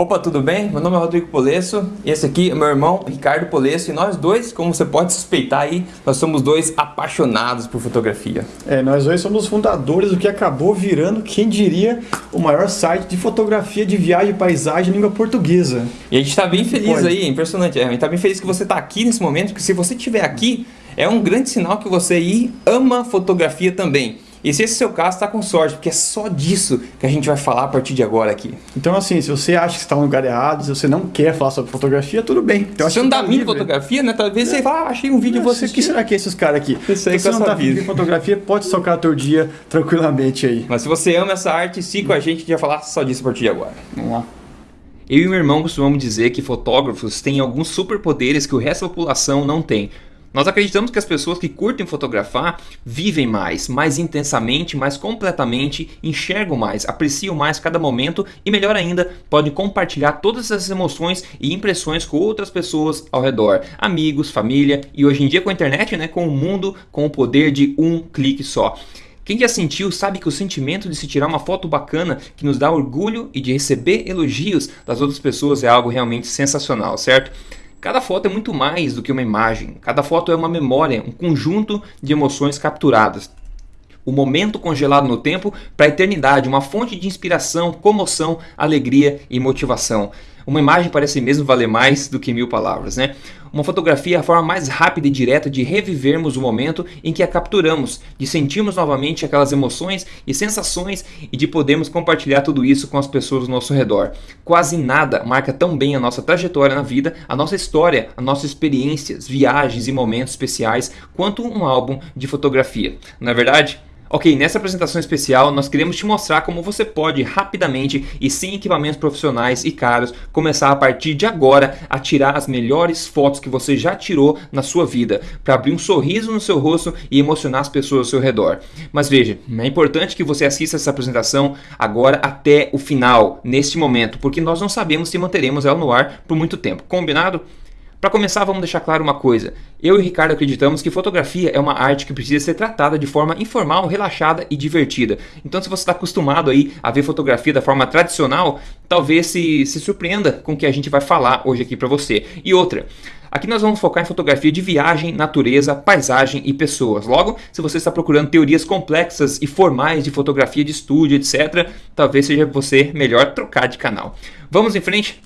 Opa, tudo bem? Meu nome é Rodrigo Polesso, esse aqui é meu irmão Ricardo Polesso e nós dois, como você pode suspeitar aí, nós somos dois apaixonados por fotografia. É, nós dois somos fundadores do que acabou virando, quem diria, o maior site de fotografia de viagem e paisagem em língua portuguesa. E a gente está bem feliz pode. aí, impressionante, é, a gente está bem feliz que você está aqui nesse momento, porque se você estiver aqui, é um grande sinal que você aí ama fotografia também. E se esse é o seu caso, está com sorte, porque é só disso que a gente vai falar a partir de agora aqui. Então assim, se você acha que está no lugar errado, se você não quer falar sobre fotografia, tudo bem. Então, se você não dá tá mim fotografia, né? Talvez é. você fala, ah, achei um vídeo de você. O que será que é esses caras aqui? Isso aí se você não tá de fotografia, pode tocar teu dia tranquilamente aí. Mas se você ama essa arte, siga com a gente que vai falar só disso a partir de agora. Vamos lá. Eu e meu irmão costumamos dizer que fotógrafos têm alguns superpoderes que o resto da população não tem. Nós acreditamos que as pessoas que curtem fotografar vivem mais, mais intensamente, mais completamente, enxergam mais, apreciam mais cada momento e, melhor ainda, podem compartilhar todas essas emoções e impressões com outras pessoas ao redor, amigos, família e hoje em dia com a internet, né, com o mundo com o poder de um clique só. Quem já sentiu sabe que o sentimento de se tirar uma foto bacana que nos dá orgulho e de receber elogios das outras pessoas é algo realmente sensacional, certo? Cada foto é muito mais do que uma imagem, cada foto é uma memória, um conjunto de emoções capturadas. O momento congelado no tempo para a eternidade, uma fonte de inspiração, comoção, alegria e motivação. Uma imagem parece mesmo valer mais do que mil palavras, né? Uma fotografia é a forma mais rápida e direta de revivermos o momento em que a capturamos, de sentirmos novamente aquelas emoções e sensações e de podermos compartilhar tudo isso com as pessoas ao nosso redor. Quase nada marca tão bem a nossa trajetória na vida, a nossa história, as nossas experiências, viagens e momentos especiais quanto um álbum de fotografia. Não é verdade? Ok, nessa apresentação especial nós queremos te mostrar como você pode rapidamente e sem equipamentos profissionais e caros começar a partir de agora a tirar as melhores fotos que você já tirou na sua vida para abrir um sorriso no seu rosto e emocionar as pessoas ao seu redor. Mas veja, é importante que você assista essa apresentação agora até o final, neste momento, porque nós não sabemos se manteremos ela no ar por muito tempo. Combinado? Para começar, vamos deixar claro uma coisa. Eu e o Ricardo acreditamos que fotografia é uma arte que precisa ser tratada de forma informal, relaxada e divertida. Então, se você está acostumado aí a ver fotografia da forma tradicional, talvez se, se surpreenda com o que a gente vai falar hoje aqui para você. E outra, Aqui nós vamos focar em fotografia de viagem, natureza, paisagem e pessoas. Logo, se você está procurando teorias complexas e formais de fotografia de estúdio, etc., talvez seja você melhor trocar de canal. Vamos em frente?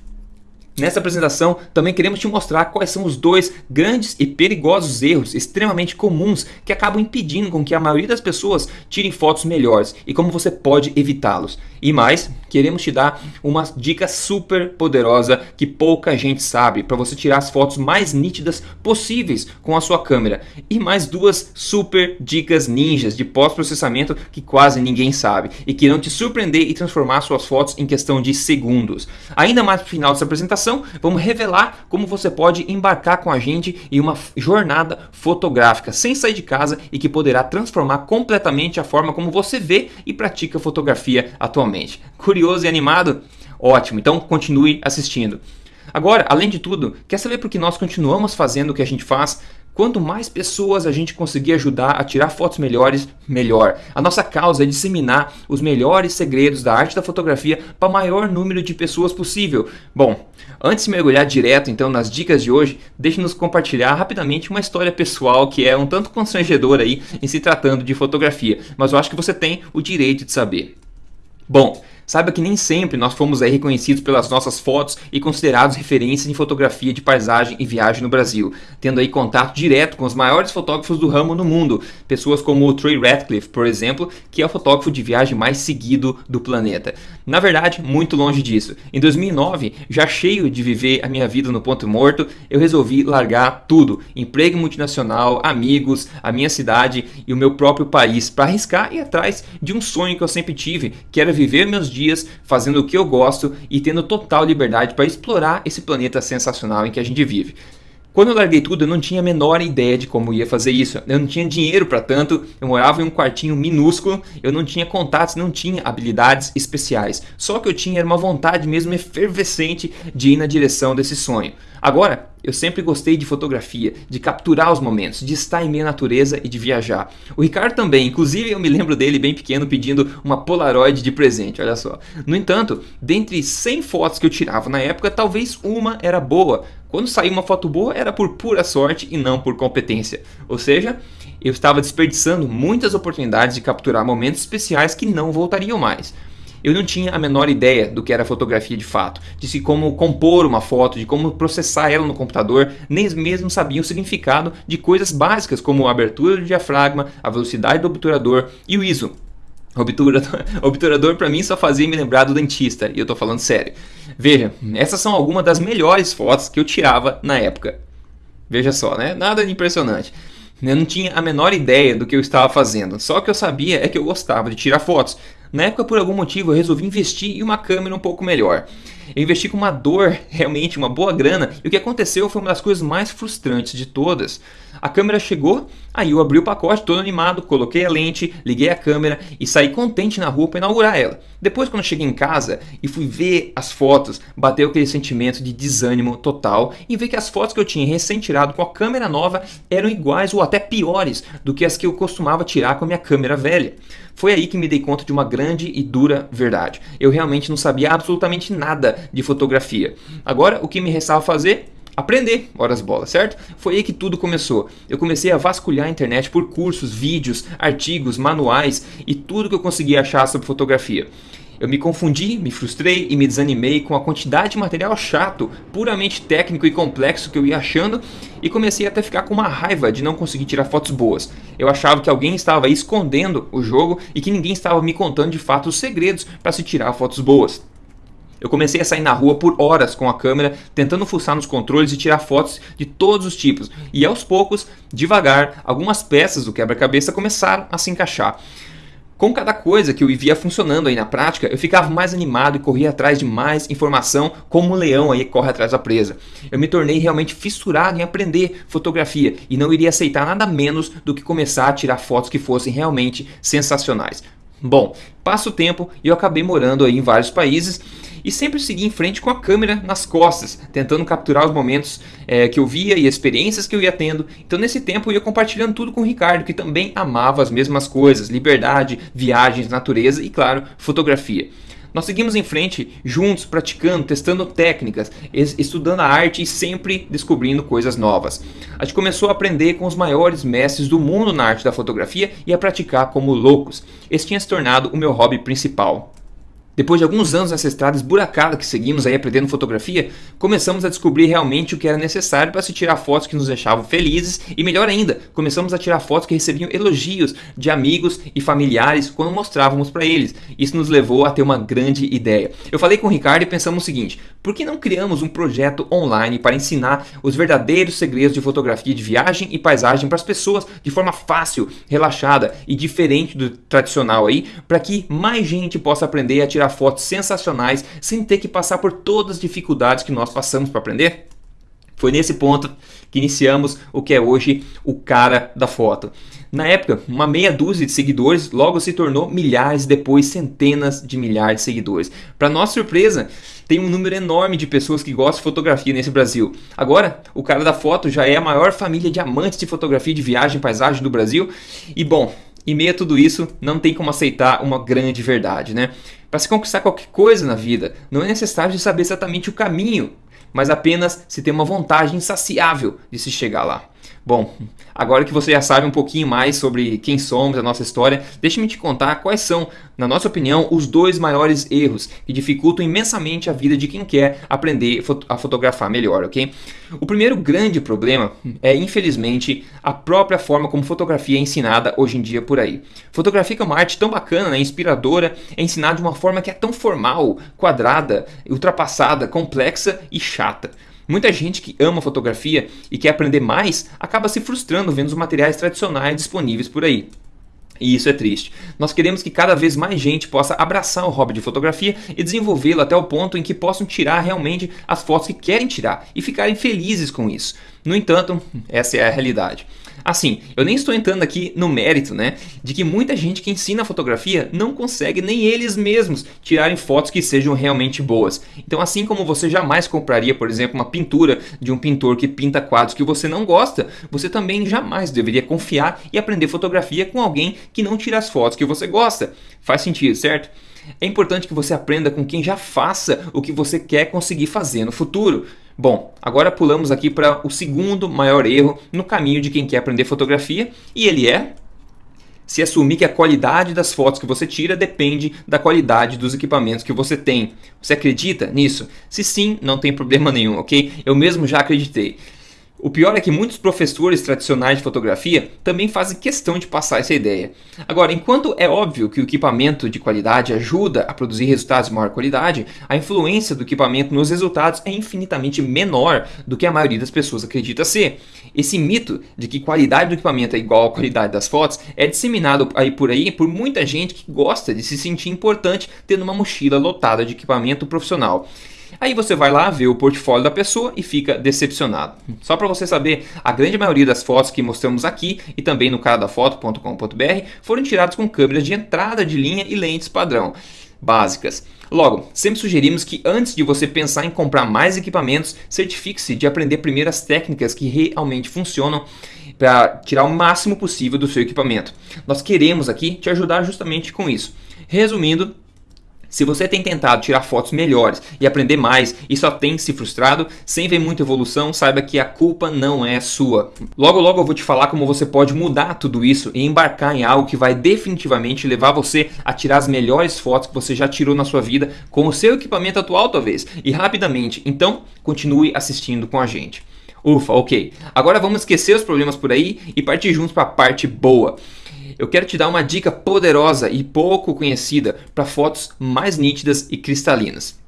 Nessa apresentação também queremos te mostrar quais são os dois grandes e perigosos erros extremamente comuns que acabam impedindo com que a maioria das pessoas tirem fotos melhores e como você pode evitá-los. E mais, queremos te dar uma dica super poderosa que pouca gente sabe para você tirar as fotos mais nítidas possíveis com a sua câmera. E mais duas super dicas ninjas de pós-processamento que quase ninguém sabe e que irão te surpreender e transformar suas fotos em questão de segundos. Ainda mais no final dessa apresentação vamos revelar como você pode embarcar com a gente em uma jornada fotográfica sem sair de casa e que poderá transformar completamente a forma como você vê e pratica fotografia atualmente. Curioso e animado? Ótimo, então continue assistindo. Agora, além de tudo, quer saber por que nós continuamos fazendo o que a gente faz? Quanto mais pessoas a gente conseguir ajudar a tirar fotos melhores, melhor. A nossa causa é disseminar os melhores segredos da arte da fotografia para o maior número de pessoas possível. Bom, antes de mergulhar direto então nas dicas de hoje, deixe-nos compartilhar rapidamente uma história pessoal que é um tanto constrangedora aí em se tratando de fotografia, mas eu acho que você tem o direito de saber. Bom, Saiba que nem sempre nós fomos aí reconhecidos pelas nossas fotos e considerados referências em fotografia de paisagem e viagem no Brasil, tendo aí contato direto com os maiores fotógrafos do ramo no mundo, pessoas como o Trey Ratcliffe, por exemplo, que é o fotógrafo de viagem mais seguido do planeta. Na verdade, muito longe disso. Em 2009, já cheio de viver a minha vida no ponto morto, eu resolvi largar tudo, emprego multinacional, amigos, a minha cidade e o meu próprio país, para arriscar e atrás de um sonho que eu sempre tive, que era viver meus dias fazendo o que eu gosto e tendo total liberdade para explorar esse planeta sensacional em que a gente vive. Quando eu larguei tudo, eu não tinha a menor ideia de como ia fazer isso. Eu não tinha dinheiro para tanto, eu morava em um quartinho minúsculo, eu não tinha contatos, não tinha habilidades especiais. Só que eu tinha uma vontade mesmo efervescente de ir na direção desse sonho. Agora, Eu sempre gostei de fotografia, de capturar os momentos, de estar em meio à natureza e de viajar. O Ricardo também, inclusive eu me lembro dele bem pequeno pedindo uma Polaroid de presente, olha só. No entanto, dentre 100 fotos que eu tirava na época, talvez uma era boa. Quando saía uma foto boa, era por pura sorte e não por competência. Ou seja, eu estava desperdiçando muitas oportunidades de capturar momentos especiais que não voltariam mais. Eu não tinha a menor ideia do que era fotografia de fato, de se como compor uma foto, de como processar ela no computador, nem mesmo sabia o significado de coisas básicas como a abertura do diafragma, a velocidade do obturador e o ISO. Obturador, obturador para mim só fazia me lembrar do dentista, e eu tô falando sério. Veja, essas são algumas das melhores fotos que eu tirava na época. Veja só, né? Nada de impressionante. Eu não tinha a menor ideia do que eu estava fazendo, só que eu sabia é que eu gostava de tirar fotos. Na época, por algum motivo, eu resolvi investir em uma câmera um pouco melhor. Eu investi com uma dor, realmente, uma boa grana, e o que aconteceu foi uma das coisas mais frustrantes de todas. A câmera chegou, aí eu abri o pacote todo animado, coloquei a lente, liguei a câmera e saí contente na rua para inaugurar ela. Depois, quando cheguei em casa e fui ver as fotos, bateu aquele sentimento de desânimo total e ver que as fotos que eu tinha recém-tirado com a câmera nova eram iguais ou até piores do que as que eu costumava tirar com a minha câmera velha. Foi aí que me dei conta de uma grande e dura verdade. Eu realmente não sabia absolutamente nada de fotografia. Agora, o que me restava fazer? Aprender horas bola, certo? Foi aí que tudo começou. Eu comecei a vasculhar a internet por cursos, vídeos, artigos, manuais e tudo que eu conseguia achar sobre fotografia. Eu me confundi, me frustrei e me desanimei com a quantidade de material chato, puramente técnico e complexo que eu ia achando e comecei até a ficar com uma raiva de não conseguir tirar fotos boas. Eu achava que alguém estava escondendo o jogo e que ninguém estava me contando de fato os segredos para se tirar fotos boas. Eu comecei a sair na rua por horas com a câmera, tentando fuçar nos controles e tirar fotos de todos os tipos. E aos poucos, devagar, algumas peças do quebra-cabeça começaram a se encaixar. Com cada coisa que eu via funcionando aí na prática, eu ficava mais animado e corria atrás de mais informação, como um leão aí corre atrás da presa. Eu me tornei realmente fissurado em aprender fotografia e não iria aceitar nada menos do que começar a tirar fotos que fossem realmente sensacionais. Bom, passa o tempo e eu acabei morando aí em vários países e sempre segui em frente com a câmera nas costas, tentando capturar os momentos é, que eu via e experiências que eu ia tendo. Então nesse tempo eu ia compartilhando tudo com o Ricardo, que também amava as mesmas coisas, liberdade, viagens, natureza e claro, fotografia. Nós seguimos em frente, juntos, praticando, testando técnicas, estudando a arte e sempre descobrindo coisas novas. A gente começou a aprender com os maiores mestres do mundo na arte da fotografia e a praticar como loucos. Esse tinha se tornado o meu hobby principal. Depois de alguns anos nessa estrada esburacada que seguimos aí aprendendo fotografia, começamos a descobrir realmente o que era necessário para se tirar fotos que nos deixavam felizes e melhor ainda, começamos a tirar fotos que recebiam elogios de amigos e familiares quando mostrávamos para eles. Isso nos levou a ter uma grande ideia. Eu falei com o Ricardo e pensamos o seguinte, por que não criamos um projeto online para ensinar os verdadeiros segredos de fotografia de viagem e paisagem para as pessoas de forma fácil, relaxada e diferente do tradicional aí, para que mais gente possa aprender a tirar tirar fotos sensacionais sem ter que passar por todas as dificuldades que nós passamos para aprender? Foi nesse ponto que iniciamos o que é hoje o cara da foto. Na época, uma meia dúzia de seguidores logo se tornou milhares, depois centenas de milhares de seguidores. Para nossa surpresa, tem um número enorme de pessoas que gostam de fotografia nesse Brasil. Agora, o cara da foto já é a maior família de amantes de fotografia de viagem e paisagem do Brasil. E bom, em meio a tudo isso, não tem como aceitar uma grande verdade, né? Para se conquistar qualquer coisa na vida, não é necessário saber exatamente o caminho, mas apenas se ter uma vontade insaciável de se chegar lá. Bom, agora que você já sabe um pouquinho mais sobre quem somos, a nossa história, deixe-me te contar quais são, na nossa opinião, os dois maiores erros que dificultam imensamente a vida de quem quer aprender a fotografar melhor, ok? O primeiro grande problema é, infelizmente, a própria forma como fotografia é ensinada hoje em dia por aí. Fotografia é uma arte tão bacana, né, inspiradora, é ensinada de uma forma que é tão formal, quadrada, ultrapassada, complexa e chata. Muita gente que ama fotografia e quer aprender mais acaba se frustrando vendo os materiais tradicionais disponíveis por aí. E isso é triste. Nós queremos que cada vez mais gente possa abraçar o hobby de fotografia e desenvolvê-lo até o ponto em que possam tirar realmente as fotos que querem tirar e ficarem felizes com isso. No entanto, essa é a realidade. Assim, eu nem estou entrando aqui no mérito, né, de que muita gente que ensina fotografia não consegue nem eles mesmos tirarem fotos que sejam realmente boas. Então, assim como você jamais compraria, por exemplo, uma pintura de um pintor que pinta quadros que você não gosta, você também jamais deveria confiar e aprender fotografia com alguém que não tira as fotos que você gosta. Faz sentido, certo? É importante que você aprenda com quem já faça o que você quer conseguir fazer no futuro. Bom, agora pulamos aqui para o segundo maior erro no caminho de quem quer aprender fotografia, e ele é se assumir que a qualidade das fotos que você tira depende da qualidade dos equipamentos que você tem. Você acredita nisso? Se sim, não tem problema nenhum, ok? Eu mesmo já acreditei. O pior é que muitos professores tradicionais de fotografia também fazem questão de passar essa ideia. Agora, enquanto é óbvio que o equipamento de qualidade ajuda a produzir resultados de maior qualidade, a influência do equipamento nos resultados é infinitamente menor do que a maioria das pessoas acredita ser. Esse mito de que qualidade do equipamento é igual à qualidade das fotos é disseminado aí por aí por muita gente que gosta de se sentir importante tendo uma mochila lotada de equipamento profissional. Aí você vai lá ver o portfólio da pessoa e fica decepcionado. Só para você saber, a grande maioria das fotos que mostramos aqui e também no caradafoto.com.br foram tiradas com câmeras de entrada de linha e lentes padrão básicas. Logo, sempre sugerimos que antes de você pensar em comprar mais equipamentos, certifique-se de aprender primeiro as técnicas que realmente funcionam para tirar o máximo possível do seu equipamento. Nós queremos aqui te ajudar justamente com isso. Resumindo, se você tem tentado tirar fotos melhores e aprender mais e só tem se frustrado, sem ver muita evolução, saiba que a culpa não é sua. Logo logo eu vou te falar como você pode mudar tudo isso e embarcar em algo que vai definitivamente levar você a tirar as melhores fotos que você já tirou na sua vida com o seu equipamento atual talvez e rapidamente. Então, continue assistindo com a gente. Ufa, ok. Agora vamos esquecer os problemas por aí e partir juntos para a parte boa eu quero te dar uma dica poderosa e pouco conhecida para fotos mais nítidas e cristalinas.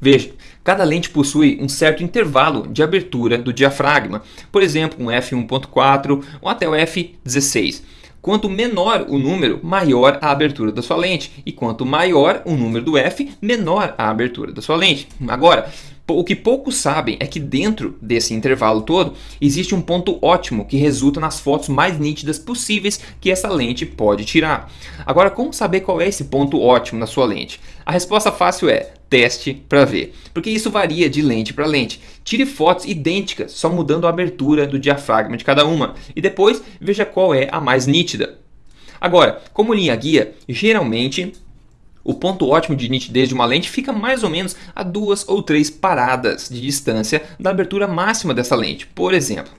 Veja, cada lente possui um certo intervalo de abertura do diafragma, por exemplo, um f1.4 ou até o f16. Quanto menor o número, maior a abertura da sua lente, e quanto maior o número do f, menor a abertura da sua lente. Agora, o que poucos sabem é que dentro desse intervalo todo existe um ponto ótimo que resulta nas fotos mais nítidas possíveis que essa lente pode tirar. Agora, como saber qual é esse ponto ótimo na sua lente? A resposta fácil é teste para ver, porque isso varia de lente para lente. Tire fotos idênticas, só mudando a abertura do diafragma de cada uma, e depois veja qual é a mais nítida. Agora, como linha guia, geralmente o ponto ótimo de nitidez de uma lente fica mais ou menos a duas ou três paradas de distância da abertura máxima dessa lente. Por exemplo,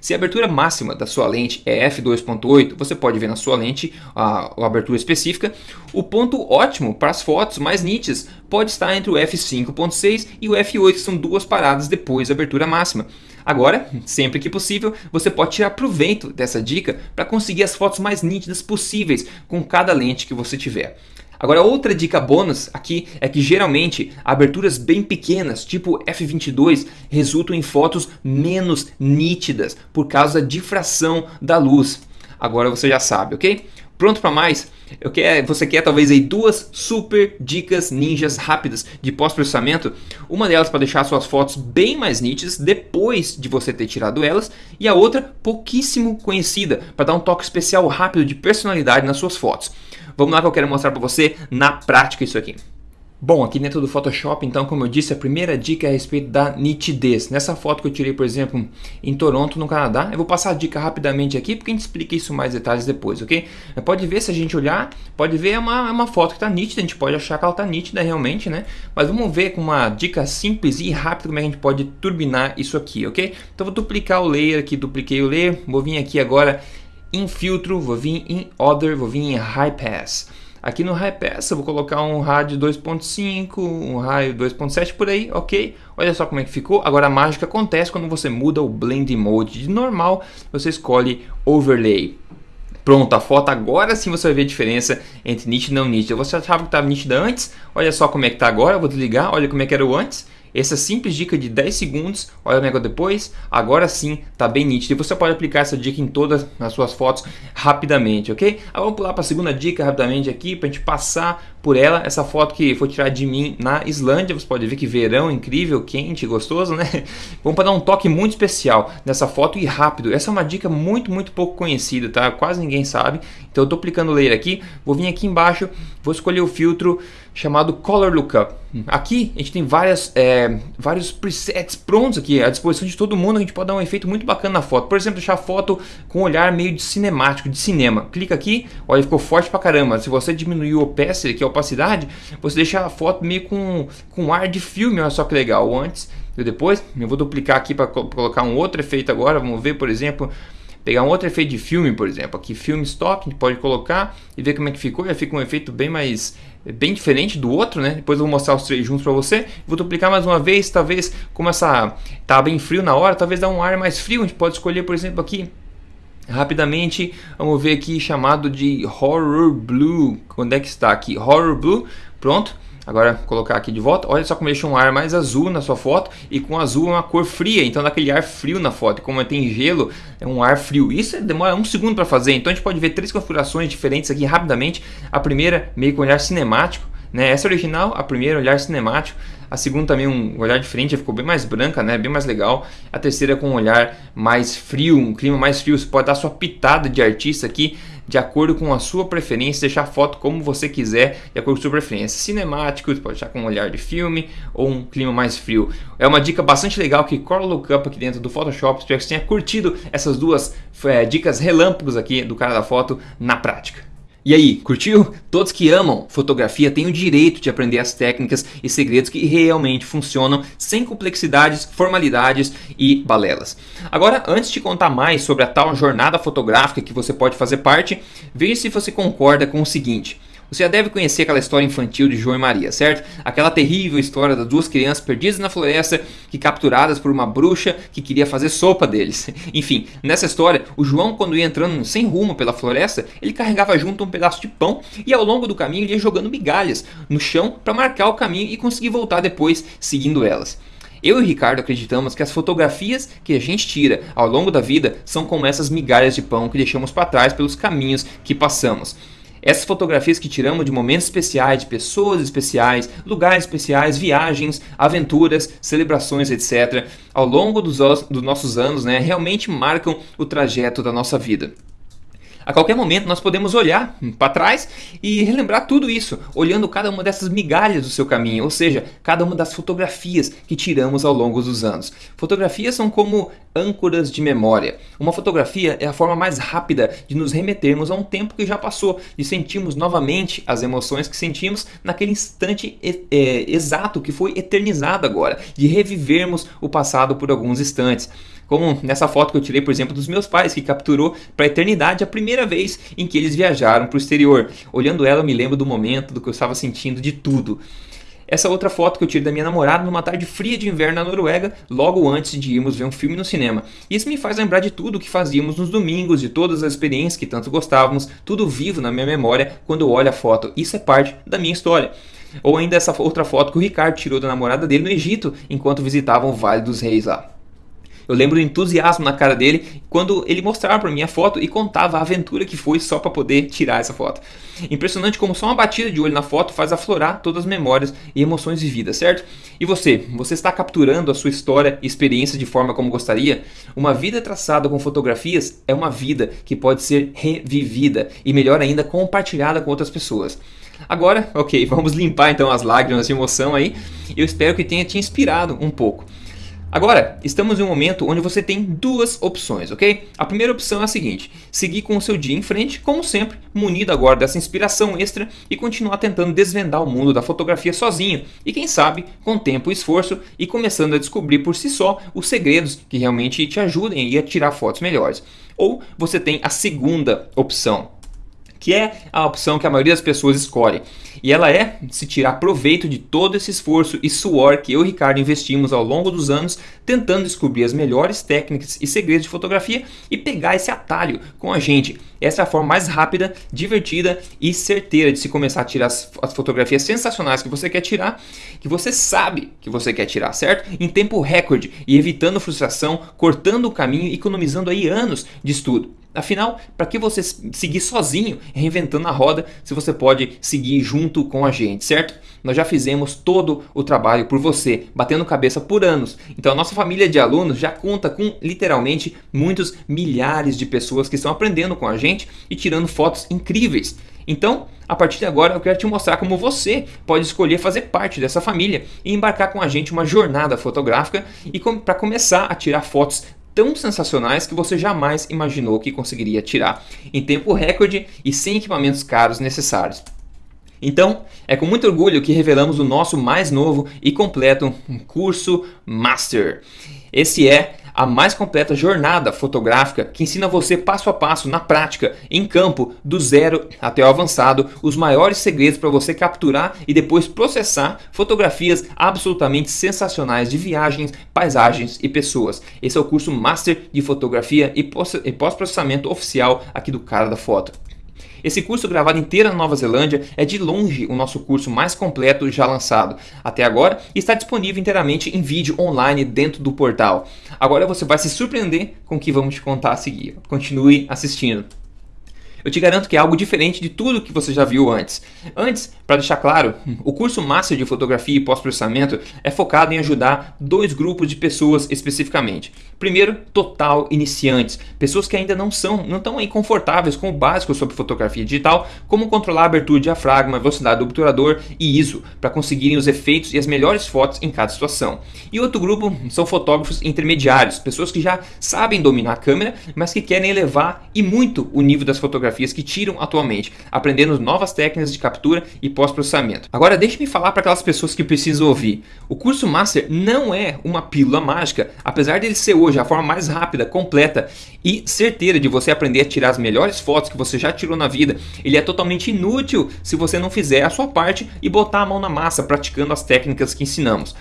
se a abertura máxima da sua lente é f2.8, você pode ver na sua lente a, a abertura específica. O ponto ótimo para as fotos mais nítidas pode estar entre o f5.6 e o f8, que são duas paradas depois da abertura máxima. Agora, sempre que possível, você pode tirar proveito dessa dica para conseguir as fotos mais nítidas possíveis com cada lente que você tiver. Agora, outra dica bônus aqui é que geralmente aberturas bem pequenas, tipo f22, resultam em fotos menos nítidas por causa da difração da luz. Agora você já sabe, ok? Pronto para mais? Eu quero, você quer talvez aí duas super dicas ninjas rápidas de pós-processamento? Uma delas para deixar suas fotos bem mais nítidas depois de você ter tirado elas e a outra pouquíssimo conhecida para dar um toque especial rápido de personalidade nas suas fotos. Vamos lá que eu quero mostrar para você na prática isso aqui. Bom, aqui dentro do Photoshop, então, como eu disse, a primeira dica é a respeito da nitidez. Nessa foto que eu tirei, por exemplo, em Toronto, no Canadá, eu vou passar a dica rapidamente aqui, porque a gente explica isso mais detalhes depois, ok? Pode ver, se a gente olhar, pode ver, é uma, é uma foto que está nítida, a gente pode achar que ela está nítida realmente, né? Mas vamos ver com uma dica simples e rápida como é que a gente pode turbinar isso aqui, ok? Então, vou duplicar o layer aqui, dupliquei o layer, vou vir aqui agora em filtro, vou vir em Other, vou vir em High Pass. Aqui no High Pass eu vou colocar um rádio 2.5, um raio 2.7 por aí, ok? Olha só como é que ficou. Agora a mágica acontece quando você muda o Blend Mode de normal, você escolhe Overlay. Pronto, a foto agora sim você vai ver a diferença entre nítida e não nítida. Você achava que estava nítida antes, olha só como é que está agora, eu vou desligar, olha como é que era o antes Essa simples dica de 10 segundos, olha o negócio depois, agora sim tá bem nítido. E você pode aplicar essa dica em todas as suas fotos rapidamente, ok? Agora vamos pular para a segunda dica rapidamente aqui, para a gente passar por ela. Essa foto que foi tirada de mim na Islândia, você pode ver que verão incrível, quente, gostoso, né? Vamos para dar um toque muito especial nessa foto e rápido. Essa é uma dica muito, muito pouco conhecida, tá? Quase ninguém sabe. Então eu tô aplicando o layer aqui, vou vir aqui embaixo, vou escolher o filtro chamado Color Lookup. Aqui a gente tem várias, é, vários presets prontos aqui à disposição de todo mundo. A gente pode dar um efeito muito bacana na foto. Por exemplo, deixar a foto com um olhar meio de cinemático, de cinema. Clica aqui, olha, ficou forte pra caramba. Se você diminuir o opacity, que é a opacidade, você deixa a foto meio com, com ar de filme. Olha só que legal. Antes e depois, eu vou duplicar aqui para colocar um outro efeito agora. Vamos ver, por exemplo pegar um outro efeito de filme, por exemplo, aqui filme stock, a gente pode colocar e ver como é que ficou, já fica um efeito bem mais bem diferente do outro, né? Depois eu vou mostrar os três juntos para você. Vou duplicar mais uma vez, talvez como essa tá bem frio na hora, talvez dá um ar mais frio. A gente pode escolher, por exemplo, aqui rapidamente, vamos ver aqui chamado de Horror Blue. Quando é que está aqui? Horror Blue. Pronto. Agora colocar aqui de volta, olha só como deixa um ar mais azul na sua foto e com azul é uma cor fria, então dá aquele ar frio na foto. Como tem gelo, é um ar frio. Isso demora um segundo para fazer, então a gente pode ver três configurações diferentes aqui rapidamente. A primeira meio com olhar cinemático, né? Essa é original, a primeira olhar cinemático. A segunda também um olhar diferente, ficou bem mais branca, né? Bem mais legal. A terceira com um olhar mais frio, um clima mais frio. Você pode dar sua pitada de artista aqui de acordo com a sua preferência, deixar a foto como você quiser, de acordo com a sua preferência. Cinemático, você pode deixar com um olhar de filme ou um clima mais frio. É uma dica bastante legal que Color Lookup aqui dentro do Photoshop. Espero que você tenha curtido essas duas é, dicas relâmpagos aqui do cara da foto na prática. E aí, curtiu? Todos que amam fotografia têm o direito de aprender as técnicas e segredos que realmente funcionam sem complexidades, formalidades e balelas. Agora, antes de contar mais sobre a tal jornada fotográfica que você pode fazer parte, veja se você concorda com o seguinte. Você já deve conhecer aquela história infantil de João e Maria, certo? Aquela terrível história das duas crianças perdidas na floresta que capturadas por uma bruxa que queria fazer sopa deles. Enfim, nessa história, o João quando ia entrando sem rumo pela floresta, ele carregava junto um pedaço de pão e ao longo do caminho ele ia jogando migalhas no chão para marcar o caminho e conseguir voltar depois seguindo elas. Eu e o Ricardo acreditamos que as fotografias que a gente tira ao longo da vida são como essas migalhas de pão que deixamos para trás pelos caminhos que passamos. Essas fotografias que tiramos de momentos especiais, de pessoas especiais, lugares especiais, viagens, aventuras, celebrações, etc., ao longo dos, dos nossos anos, né, realmente marcam o trajeto da nossa vida. A qualquer momento nós podemos olhar para trás e relembrar tudo isso, olhando cada uma dessas migalhas do seu caminho, ou seja, cada uma das fotografias que tiramos ao longo dos anos. Fotografias são como âncoras de memória. Uma fotografia é a forma mais rápida de nos remetermos a um tempo que já passou, de sentirmos novamente as emoções que sentimos naquele instante é, exato que foi eternizado agora, de revivermos o passado por alguns instantes. Como nessa foto que eu tirei, por exemplo, dos meus pais, que capturou para a eternidade a primeira vez em que eles viajaram para o exterior. Olhando ela, eu me lembro do momento, do que eu estava sentindo, de tudo. Essa outra foto que eu tirei da minha namorada numa tarde fria de inverno na Noruega, logo antes de irmos ver um filme no cinema. Isso me faz lembrar de tudo que fazíamos nos domingos, de todas as experiências que tanto gostávamos, tudo vivo na minha memória quando eu olho a foto. Isso é parte da minha história. Ou ainda essa outra foto que o Ricardo tirou da namorada dele no Egito, enquanto visitavam o Vale dos Reis lá. Eu lembro do entusiasmo na cara dele quando ele mostrava para mim a foto e contava a aventura que foi só para poder tirar essa foto. Impressionante como só uma batida de olho na foto faz aflorar todas as memórias e emoções vividas, certo? E você? Você está capturando a sua história e experiência de forma como gostaria? Uma vida traçada com fotografias é uma vida que pode ser revivida e melhor ainda compartilhada com outras pessoas. Agora, ok, vamos limpar então as lágrimas de emoção aí. Eu espero que tenha te inspirado um pouco. Agora, estamos em um momento onde você tem duas opções, ok? A primeira opção é a seguinte, seguir com o seu dia em frente, como sempre, munido agora dessa inspiração extra e continuar tentando desvendar o mundo da fotografia sozinho e quem sabe, com tempo e esforço e começando a descobrir por si só os segredos que realmente te ajudem a tirar fotos melhores. Ou você tem a segunda opção, que é a opção que a maioria das pessoas escolhe. E ela é se tirar proveito de todo esse esforço e suor que eu e Ricardo investimos ao longo dos anos tentando descobrir as melhores técnicas e segredos de fotografia e pegar esse atalho com a gente. Essa é a forma mais rápida, divertida e certeira de se começar a tirar as, as fotografias sensacionais que você quer tirar, que você sabe que você quer tirar, certo? Em tempo recorde e evitando frustração, cortando o caminho e economizando aí anos de estudo. Afinal, para que você seguir sozinho reinventando a roda se você pode seguir junto com a gente, certo? Nós já fizemos todo o trabalho por você, batendo cabeça por anos. Então a nossa família de alunos já conta com literalmente muitos milhares de pessoas que estão aprendendo com a gente e tirando fotos incríveis. Então, a partir de agora, eu quero te mostrar como você pode escolher fazer parte dessa família e embarcar com a gente uma jornada fotográfica e para começar a tirar fotos tão sensacionais que você jamais imaginou que conseguiria tirar em tempo recorde e sem equipamentos caros necessários. Então, é com muito orgulho que revelamos o nosso mais novo e completo curso Master. Esse é a mais completa jornada fotográfica que ensina você passo a passo, na prática, em campo, do zero até o avançado, os maiores segredos para você capturar e depois processar fotografias absolutamente sensacionais de viagens, paisagens e pessoas. Esse é o curso Master de Fotografia e Pós-Processamento Oficial aqui do Cara da Foto. Esse curso gravado inteiro na Nova Zelândia é de longe o nosso curso mais completo já lançado até agora e está disponível inteiramente em vídeo online dentro do portal. Agora você vai se surpreender com o que vamos te contar a seguir. Continue assistindo. Eu te garanto que é algo diferente de tudo que você já viu antes. Antes, para deixar claro, o curso Master de Fotografia e Pós-Processamento é focado em ajudar dois grupos de pessoas especificamente. Primeiro, total iniciantes, pessoas que ainda não são, não estão confortáveis com o básico sobre fotografia digital, como controlar a abertura de diafragma, velocidade do obturador e ISO, para conseguirem os efeitos e as melhores fotos em cada situação. E outro grupo são fotógrafos intermediários, pessoas que já sabem dominar a câmera, mas que querem elevar e muito o nível das fotografias que tiram atualmente, aprendendo novas técnicas de captura e pós-processamento. Agora deixe-me falar para aquelas pessoas que precisam ouvir. O curso Master não é uma pílula mágica, apesar dele ser hoje a forma mais rápida, completa e certeira de você aprender a tirar as melhores fotos que você já tirou na vida. Ele é totalmente inútil se você não fizer a sua parte e botar a mão na massa praticando as técnicas que ensinamos.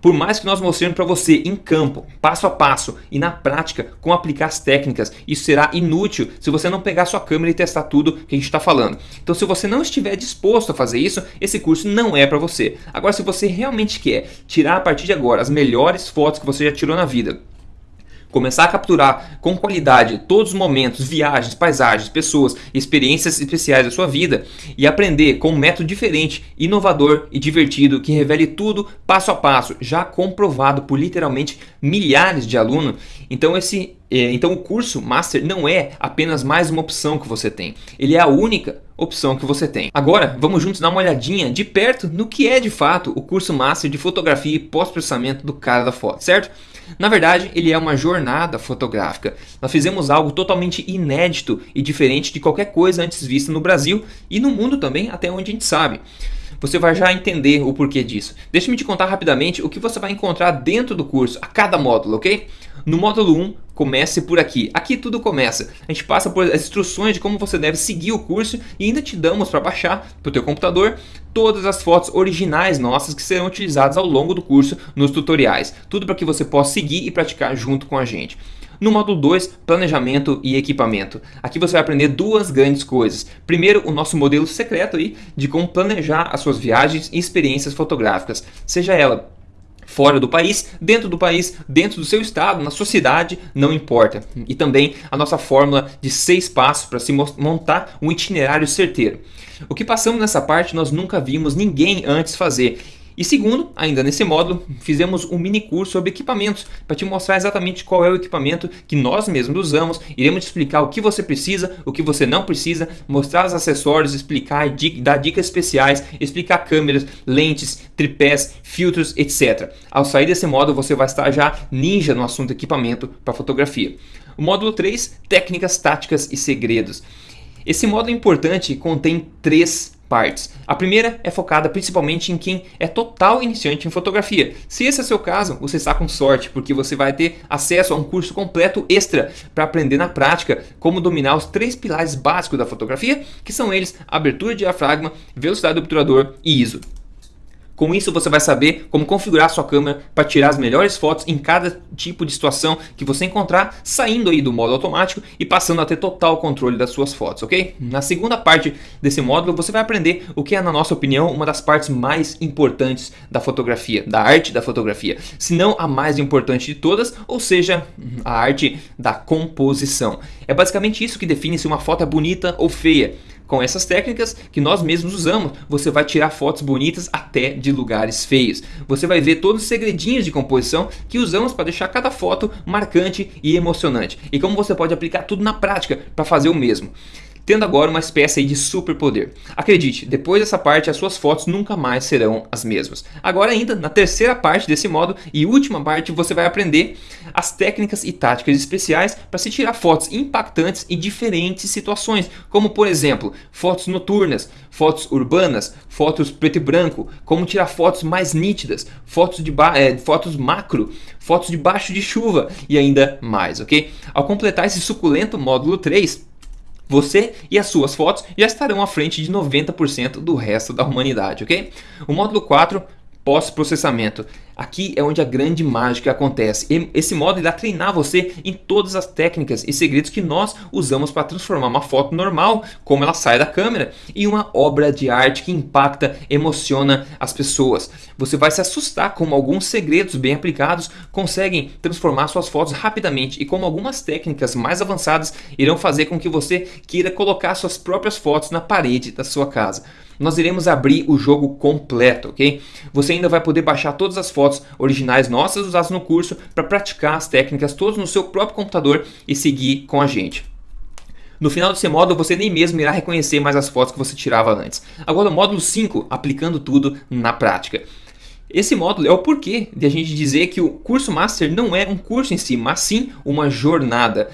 Por mais que nós mostremos para você em campo, passo a passo e na prática como aplicar as técnicas, isso será inútil se você não pegar sua câmera e testar tudo que a gente está falando. Então, se você não estiver disposto a fazer isso, esse curso não é para você. Agora, se você realmente quer tirar a partir de agora as melhores fotos que você já tirou na vida, começar a capturar com qualidade todos os momentos, viagens, paisagens, pessoas, experiências especiais da sua vida e aprender com um método diferente, inovador e divertido que revele tudo passo a passo, já comprovado por literalmente milhares de alunos. Então esse é, então o curso Master não é apenas mais uma opção que você tem, ele é a única opção que você tem. Agora vamos juntos dar uma olhadinha de perto no que é de fato o curso Master de Fotografia e Pós-Processamento do cara da foto, certo? Na verdade, ele é uma jornada fotográfica. Nós fizemos algo totalmente inédito e diferente de qualquer coisa antes vista no Brasil e no mundo também, até onde a gente sabe. Você vai já entender o porquê disso. Deixa-me te contar rapidamente o que você vai encontrar dentro do curso, a cada módulo, ok? No módulo 1, comece por aqui. Aqui tudo começa. A gente passa por as instruções de como você deve seguir o curso e ainda te damos para baixar para o teu computador todas as fotos originais nossas que serão utilizadas ao longo do curso nos tutoriais. Tudo para que você possa seguir e praticar junto com a gente. No módulo 2, planejamento e equipamento. Aqui você vai aprender duas grandes coisas. Primeiro, o nosso modelo secreto aí de como planejar as suas viagens e experiências fotográficas, seja ela fora do país, dentro do país, dentro do seu estado, na sua cidade, não importa. E também a nossa fórmula de seis passos para se montar um itinerário certeiro. O que passamos nessa parte nós nunca vimos ninguém antes fazer e segundo, ainda nesse módulo, fizemos um mini curso sobre equipamentos para te mostrar exatamente qual é o equipamento que nós mesmos usamos. Iremos te explicar o que você precisa, o que você não precisa, mostrar os acessórios, explicar, dar dicas especiais, explicar câmeras, lentes, tripés, filtros, etc. Ao sair desse módulo, você vai estar já ninja no assunto equipamento para fotografia. O módulo 3, técnicas, táticas e segredos. Esse módulo importante contém três partes. A primeira é focada principalmente em quem é total iniciante em fotografia. Se esse é seu caso, você está com sorte, porque você vai ter acesso a um curso completo extra para aprender na prática como dominar os três pilares básicos da fotografia, que são eles abertura de diafragma, velocidade do obturador e ISO. Com isso você vai saber como configurar sua câmera para tirar as melhores fotos em cada tipo de situação que você encontrar, saindo aí do modo automático e passando a ter total controle das suas fotos, ok? Na segunda parte desse módulo você vai aprender o que é, na nossa opinião, uma das partes mais importantes da fotografia, da arte da fotografia, se não a mais importante de todas, ou seja, a arte da composição. É basicamente isso que define se uma foto é bonita ou feia. Com essas técnicas que nós mesmos usamos, você vai tirar fotos bonitas até de lugares feios. Você vai ver todos os segredinhos de composição que usamos para deixar cada foto marcante e emocionante. E como você pode aplicar tudo na prática para fazer o mesmo tendo agora uma espécie de superpoder. Acredite, depois dessa parte as suas fotos nunca mais serão as mesmas. Agora ainda, na terceira parte desse modo e última parte, você vai aprender as técnicas e táticas especiais para se tirar fotos impactantes em diferentes situações, como por exemplo, fotos noturnas, fotos urbanas, fotos preto e branco, como tirar fotos mais nítidas, fotos, de é, fotos macro, fotos debaixo de chuva e ainda mais, ok? Ao completar esse suculento módulo 3, você e as suas fotos já estarão à frente de 90% do resto da humanidade, ok? O módulo 4 pós-processamento. Aqui é onde a grande mágica acontece. Esse modo irá treinar você em todas as técnicas e segredos que nós usamos para transformar uma foto normal, como ela sai da câmera, em uma obra de arte que impacta, emociona as pessoas. Você vai se assustar como alguns segredos bem aplicados conseguem transformar suas fotos rapidamente e como algumas técnicas mais avançadas irão fazer com que você queira colocar suas próprias fotos na parede da sua casa nós iremos abrir o jogo completo, ok? Você ainda vai poder baixar todas as fotos originais nossas usadas no curso para praticar as técnicas todas no seu próprio computador e seguir com a gente. No final desse módulo você nem mesmo irá reconhecer mais as fotos que você tirava antes. Agora o módulo 5, aplicando tudo na prática. Esse módulo é o porquê de a gente dizer que o curso Master não é um curso em si, mas sim uma jornada.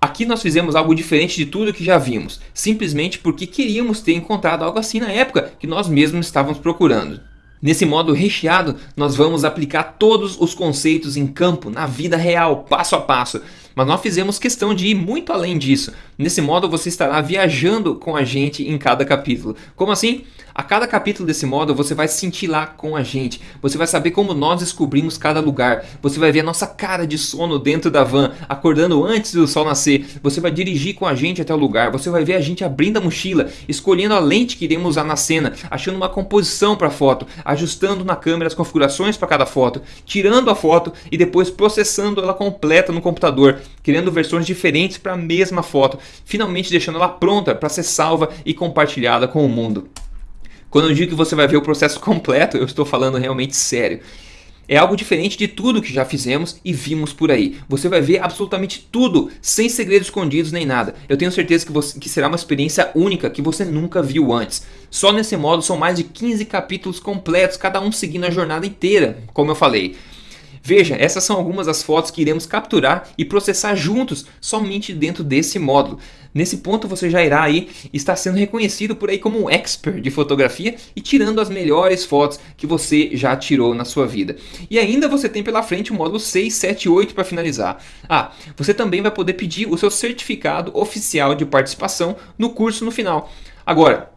Aqui nós fizemos algo diferente de tudo que já vimos, simplesmente porque queríamos ter encontrado algo assim na época que nós mesmos estávamos procurando. Nesse modo recheado, nós vamos aplicar todos os conceitos em campo, na vida real, passo a passo. Mas nós fizemos questão de ir muito além disso. Nesse modo você estará viajando com a gente em cada capítulo. Como assim? A cada capítulo desse modo você vai se sentir lá com a gente. Você vai saber como nós descobrimos cada lugar. Você vai ver a nossa cara de sono dentro da van, acordando antes do sol nascer. Você vai dirigir com a gente até o lugar. Você vai ver a gente abrindo a mochila, escolhendo a lente que iremos usar na cena, achando uma composição para a foto, ajustando na câmera as configurações para cada foto, tirando a foto e depois processando ela completa no computador, criando versões diferentes para a mesma foto, finalmente deixando ela pronta para ser salva e compartilhada com o mundo. Quando eu digo que você vai ver o processo completo, eu estou falando realmente sério. É algo diferente de tudo que já fizemos e vimos por aí. Você vai ver absolutamente tudo, sem segredos escondidos nem nada. Eu tenho certeza que, você, que será uma experiência única que você nunca viu antes. Só nesse modo são mais de 15 capítulos completos, cada um seguindo a jornada inteira, como eu falei. Veja, essas são algumas das fotos que iremos capturar e processar juntos somente dentro desse módulo. Nesse ponto você já irá aí estar sendo reconhecido por aí como um expert de fotografia e tirando as melhores fotos que você já tirou na sua vida. E ainda você tem pela frente o módulo 6, 7 e 8 para finalizar. Ah, você também vai poder pedir o seu certificado oficial de participação no curso no final. Agora,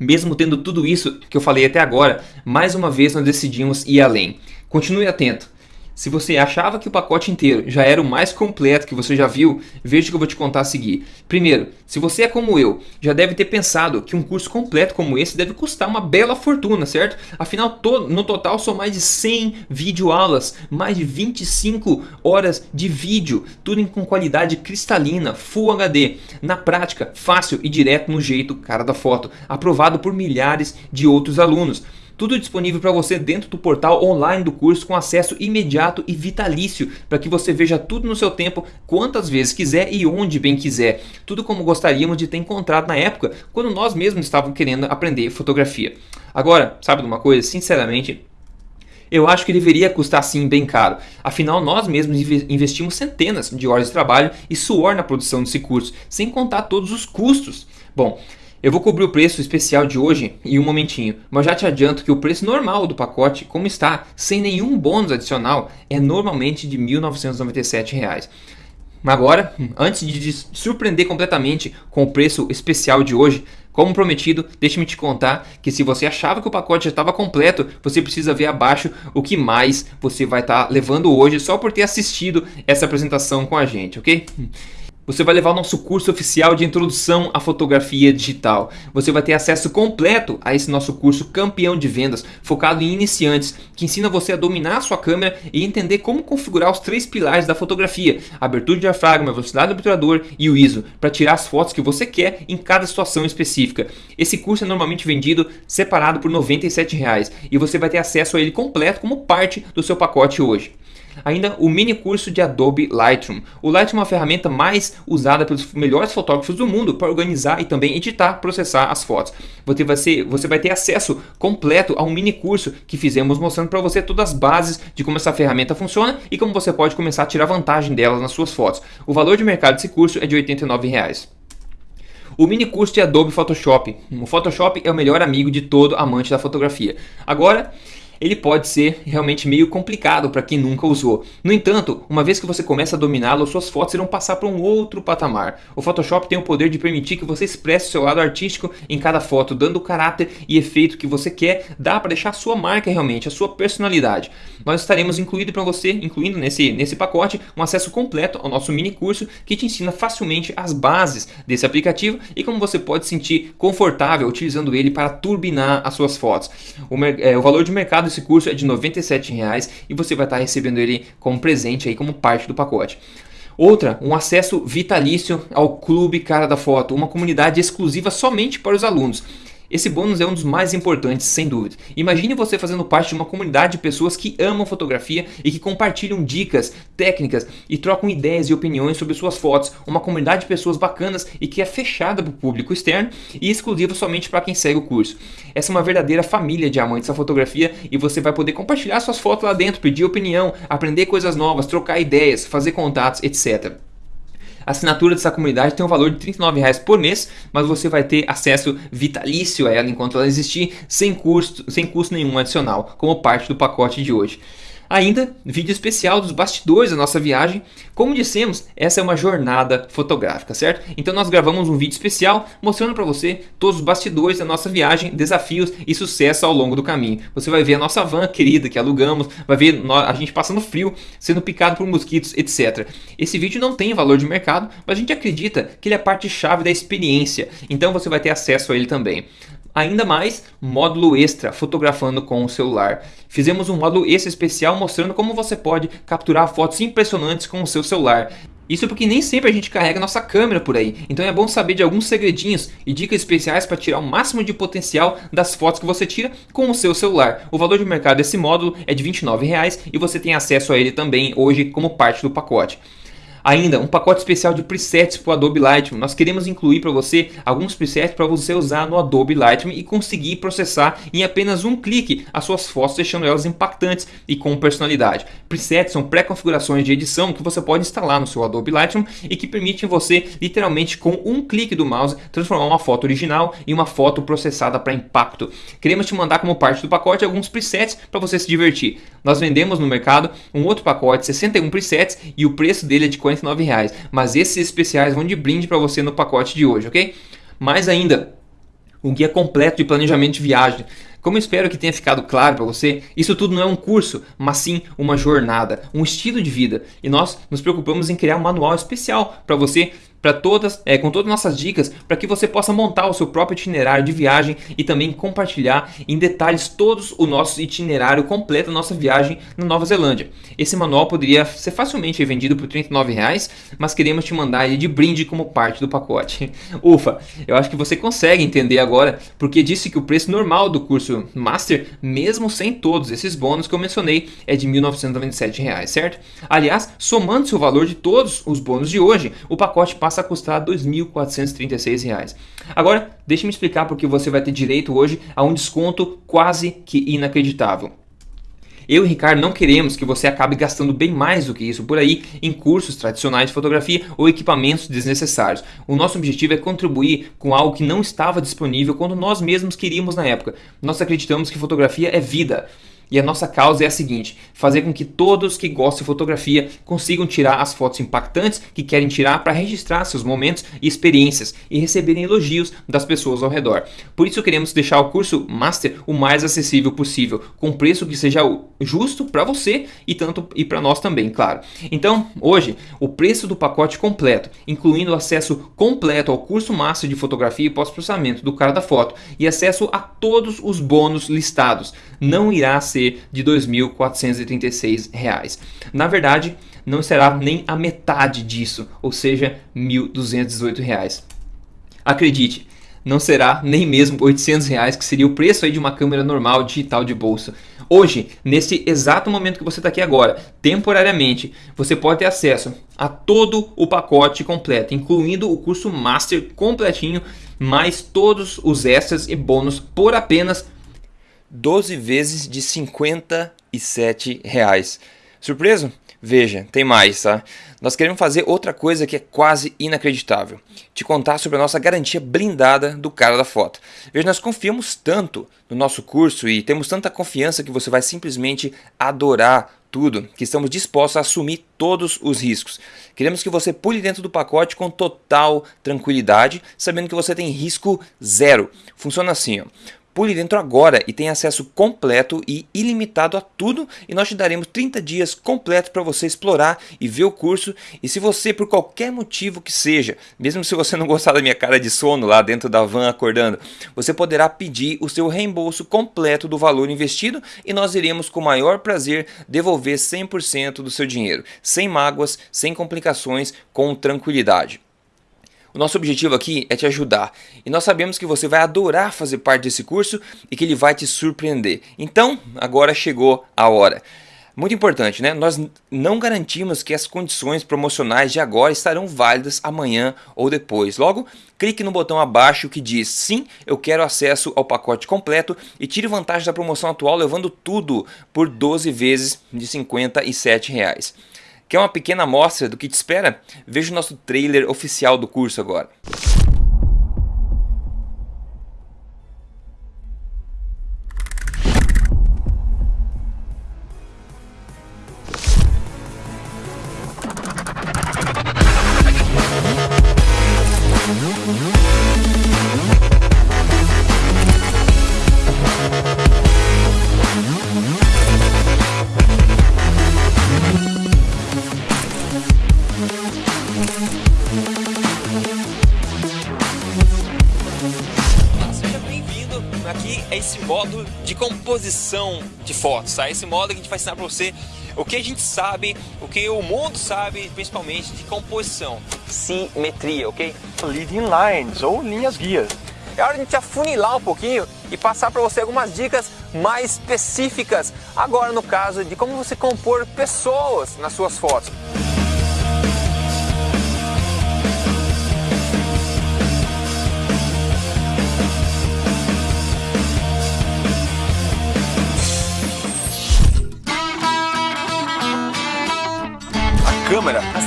mesmo tendo tudo isso que eu falei até agora, mais uma vez nós decidimos ir além. Continue atento. Se você achava que o pacote inteiro já era o mais completo que você já viu, veja o que eu vou te contar a seguir. Primeiro, se você é como eu, já deve ter pensado que um curso completo como esse deve custar uma bela fortuna, certo? Afinal, no total são mais de 100 videoaulas, mais de 25 horas de vídeo, tudo com qualidade cristalina, Full HD. Na prática, fácil e direto no jeito cara da foto, aprovado por milhares de outros alunos. Tudo disponível para você dentro do portal online do curso com acesso imediato e vitalício para que você veja tudo no seu tempo, quantas vezes quiser e onde bem quiser. Tudo como gostaríamos de ter encontrado na época, quando nós mesmos estávamos querendo aprender fotografia. Agora, sabe de uma coisa? Sinceramente, eu acho que deveria custar sim bem caro. Afinal, nós mesmos investimos centenas de horas de trabalho e suor na produção desse curso, sem contar todos os custos. Bom, Eu vou cobrir o preço especial de hoje em um momentinho, mas já te adianto que o preço normal do pacote, como está, sem nenhum bônus adicional, é normalmente de R$ 1.997. Agora, antes de surpreender completamente com o preço especial de hoje, como prometido, deixe-me te contar que se você achava que o pacote já estava completo, você precisa ver abaixo o que mais você vai estar tá levando hoje só por ter assistido essa apresentação com a gente, ok? Você vai levar o nosso curso oficial de introdução à fotografia digital. Você vai ter acesso completo a esse nosso curso campeão de vendas, focado em iniciantes, que ensina você a dominar a sua câmera e entender como configurar os três pilares da fotografia: abertura de diafragma, velocidade do obturador e o ISO, para tirar as fotos que você quer em cada situação específica. Esse curso é normalmente vendido separado por 97 reais, e você vai ter acesso a ele completo como parte do seu pacote hoje. Ainda o mini curso de Adobe Lightroom. O Lightroom é uma ferramenta mais usada pelos melhores fotógrafos do mundo para organizar e também editar, processar as fotos. Você vai, ser, você vai ter acesso completo a um mini curso que fizemos mostrando para você todas as bases de como essa ferramenta funciona e como você pode começar a tirar vantagem delas nas suas fotos. O valor de mercado desse curso é de 89 reais. O mini curso de Adobe Photoshop. O Photoshop é o melhor amigo de todo amante da fotografia. Agora, ele pode ser realmente meio complicado para quem nunca usou. No entanto, uma vez que você começa a dominá-lo, suas fotos irão passar para um outro patamar. O Photoshop tem o poder de permitir que você expresse seu lado artístico em cada foto, dando o caráter e efeito que você quer, dá para deixar a sua marca realmente, a sua personalidade. Nós estaremos incluindo para você, incluindo nesse, nesse pacote, um acesso completo ao nosso mini curso que te ensina facilmente as bases desse aplicativo e como você pode se sentir confortável utilizando ele para turbinar as suas fotos. O, é, o valor de mercado esse curso é de R$ 97,00 e você vai estar recebendo ele como presente aí como parte do pacote. Outra, um acesso vitalício ao Clube Cara da Foto, uma comunidade exclusiva somente para os alunos. Esse bônus é um dos mais importantes, sem dúvida. Imagine você fazendo parte de uma comunidade de pessoas que amam fotografia e que compartilham dicas, técnicas e trocam ideias e opiniões sobre suas fotos. Uma comunidade de pessoas bacanas e que é fechada para o público externo e exclusiva somente para quem segue o curso. Essa é uma verdadeira família de amantes da fotografia e você vai poder compartilhar suas fotos lá dentro, pedir opinião, aprender coisas novas, trocar ideias, fazer contatos, etc. A assinatura dessa comunidade tem um valor de R$ 39,00 por mês, mas você vai ter acesso vitalício a ela enquanto ela existir, sem custo, sem custo nenhum adicional, como parte do pacote de hoje. Ainda, vídeo especial dos bastidores da nossa viagem. Como dissemos, essa é uma jornada fotográfica, certo? Então nós gravamos um vídeo especial mostrando para você todos os bastidores da nossa viagem, desafios e sucesso ao longo do caminho. Você vai ver a nossa van querida que alugamos, vai ver a gente passando frio, sendo picado por mosquitos, etc. Esse vídeo não tem valor de mercado, mas a gente acredita que ele é parte chave da experiência, então você vai ter acesso a ele também. Ainda mais, módulo extra, fotografando com o celular. Fizemos um módulo extra especial mostrando como você pode capturar fotos impressionantes com o seu celular. Isso porque nem sempre a gente carrega nossa câmera por aí, então é bom saber de alguns segredinhos e dicas especiais para tirar o máximo de potencial das fotos que você tira com o seu celular. O valor de mercado desse módulo é de R$ 29,00 e você tem acesso a ele também hoje como parte do pacote. Ainda, um pacote especial de presets para o Adobe Lightroom. Nós queremos incluir para você alguns presets para você usar no Adobe Lightroom e conseguir processar em apenas um clique as suas fotos, deixando elas impactantes e com personalidade. Presets são pré-configurações de edição que você pode instalar no seu Adobe Lightroom e que permitem você, literalmente, com um clique do mouse, transformar uma foto original em uma foto processada para impacto. Queremos te mandar como parte do pacote alguns presets para você se divertir. Nós vendemos no mercado um outro pacote, 61 presets, e o preço dele é de 49 reais. Mas esses especiais vão de brinde para você no pacote de hoje, ok? Mais ainda, um guia completo de planejamento de viagem. Como eu espero que tenha ficado claro para você, isso tudo não é um curso, mas sim uma jornada, um estilo de vida. E nós nos preocupamos em criar um manual especial para você para todas, é, com todas as nossas dicas, para que você possa montar o seu próprio itinerário de viagem e também compartilhar em detalhes todos o nosso itinerário completo da nossa viagem na Nova Zelândia. Esse manual poderia ser facilmente vendido por R$ 39,00, mas queremos te mandar ele de brinde como parte do pacote. Ufa, eu acho que você consegue entender agora porque disse que o preço normal do curso Master, mesmo sem todos esses bônus que eu mencionei, é de R$ 1.997, certo? Aliás, somando-se o valor de todos os bônus de hoje, o pacote passa passa a custar R$ 2.436. Agora, deixe-me explicar porque você vai ter direito hoje a um desconto quase que inacreditável. Eu e Ricardo não queremos que você acabe gastando bem mais do que isso por aí em cursos tradicionais de fotografia ou equipamentos desnecessários. O nosso objetivo é contribuir com algo que não estava disponível quando nós mesmos queríamos na época. Nós acreditamos que fotografia é vida. E a nossa causa é a seguinte: fazer com que todos que gostam de fotografia consigam tirar as fotos impactantes que querem tirar para registrar seus momentos e experiências e receberem elogios das pessoas ao redor. Por isso queremos deixar o curso Master o mais acessível possível, com preço que seja justo para você e tanto e para nós também, claro. Então, hoje, o preço do pacote completo, incluindo o acesso completo ao curso Master de fotografia e pós-processamento do cara da foto e acesso a todos os bônus listados, não irá ser de R$ 2.436. Na verdade, não será nem a metade disso, ou seja, R$ 1.218. Acredite, não será nem mesmo 800 reais, que seria o preço aí de uma câmera normal digital de bolsa. Hoje, nesse exato momento que você está aqui agora, temporariamente, você pode ter acesso a todo o pacote completo, incluindo o curso Master completinho, mais todos os extras e bônus por apenas 12 vezes de 57 reais. Surpreso? Veja, tem mais, tá? Nós queremos fazer outra coisa que é quase inacreditável. Te contar sobre a nossa garantia blindada do cara da foto. Veja, nós confiamos tanto no nosso curso e temos tanta confiança que você vai simplesmente adorar tudo, que estamos dispostos a assumir todos os riscos. Queremos que você pule dentro do pacote com total tranquilidade, sabendo que você tem risco zero. Funciona assim, ó. Pule dentro agora e tenha acesso completo e ilimitado a tudo. E nós te daremos 30 dias completos para você explorar e ver o curso. E se você por qualquer motivo que seja, mesmo se você não gostar da minha cara de sono lá dentro da van acordando, você poderá pedir o seu reembolso completo do valor investido e nós iremos com o maior prazer devolver 100% do seu dinheiro, sem mágoas, sem complicações, com tranquilidade. O nosso objetivo aqui é te ajudar e nós sabemos que você vai adorar fazer parte desse curso e que ele vai te surpreender. Então, agora chegou a hora. Muito importante, né? Nós não garantimos que as condições promocionais de agora estarão válidas amanhã ou depois. Logo, clique no botão abaixo que diz sim, eu quero acesso ao pacote completo e tire vantagem da promoção atual levando tudo por 12 vezes de 57 reais. Quer uma pequena amostra do que te espera? Veja o nosso trailer oficial do curso agora. Composição de fotos, tá? Esse modo que a gente vai ensinar para você o que a gente sabe, o que o mundo sabe, principalmente de composição. Simetria, ok? Leading lines ou linhas guias. É hora de a gente afunilar um pouquinho e passar para você algumas dicas mais específicas. Agora no caso de como você compor pessoas nas suas fotos.